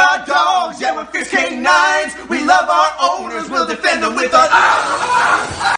are dogs, yeah, we're fierce canines. We love our owners, we'll defend them with our eyes.